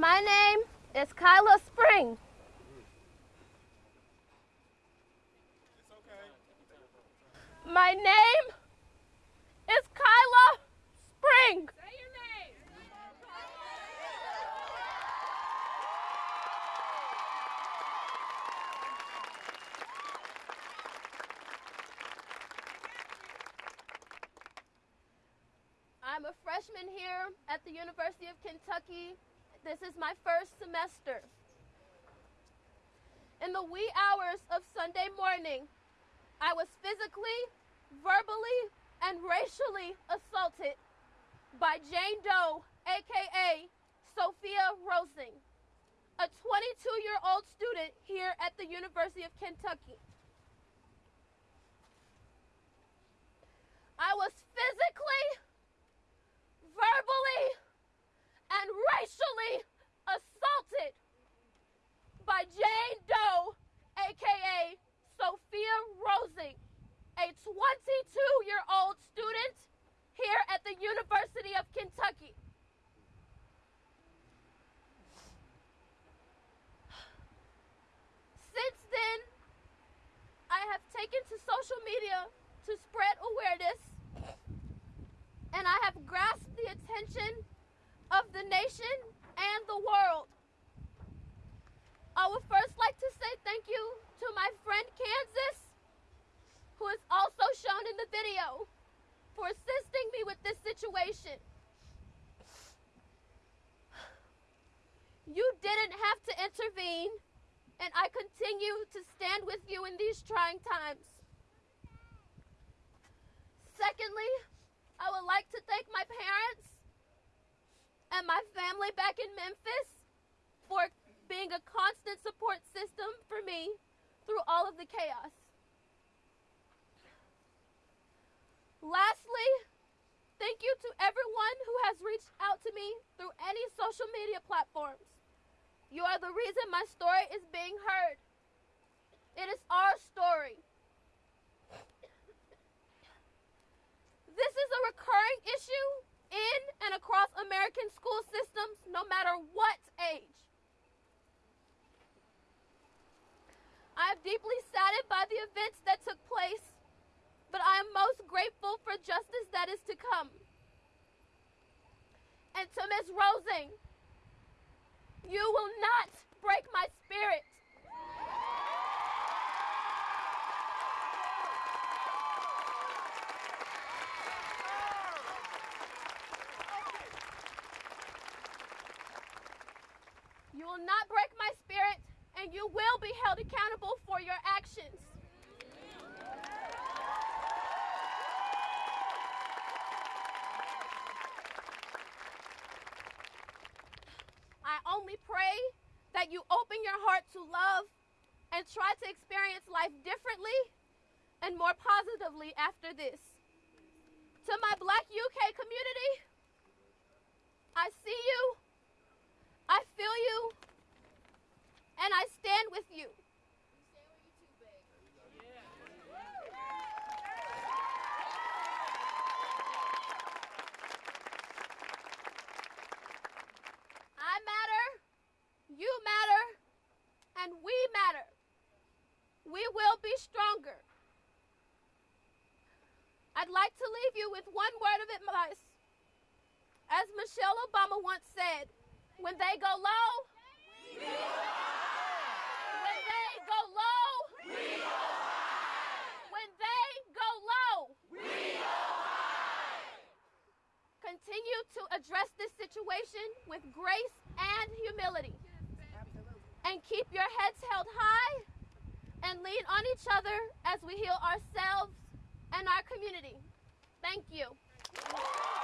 My name is Kylah Spring. My name is Kylah Spring. Say your name. I'm a freshman here at the University of Kentucky. This is my first semester. In the wee hours of Sunday morning, I was physically, verbally, and racially assaulted by Jane Doe, aka Sophia Rosing, a 22 year old student here at the University of Kentucky. I was physically, verbally, and racially assaulted by Jane Doe, aka Sophia Rosing, a 22 year old student here at the University of Kentucky. Since then, I have taken to social media to spread awareness, and I have grasped the attention of the nation and the world. I would first like to say thank you to my friend Kansas, who is also for assisting me with this situation. You didn't have to intervene, and I continue to stand with you in these trying times. Secondly, I would like to thank my parents and my family back in Memphis for being a constant support system for me through all of the chaos. Lastly, thank you to everyone who has reached out to me through any social media platforms. You are the reason my story is being heard. It is our story. This is a recurring issue in and across American school systems, no matter what age. I am deeply saddened by the events that took place, but I am most grateful for justice that is to come. And to Ms. Rosing, you will not break my spirit. You will not break my spirit, and you will be held accountable for your actions. I pray that you open your heart to love and try to experience life differently and more positively after this. To my Black UK community, I see you, I feel you, and I stand with you. I matter, you matter, and we matter. We will be stronger. I'd like to leave you with one word of advice. As Michelle Obama once said, when they go low, we go. high. when they go low, we are when they go low, we go high. continue to address this situation with grace and humility. And keep your heads held high and lean on each other as we heal ourselves and our community. Thank you.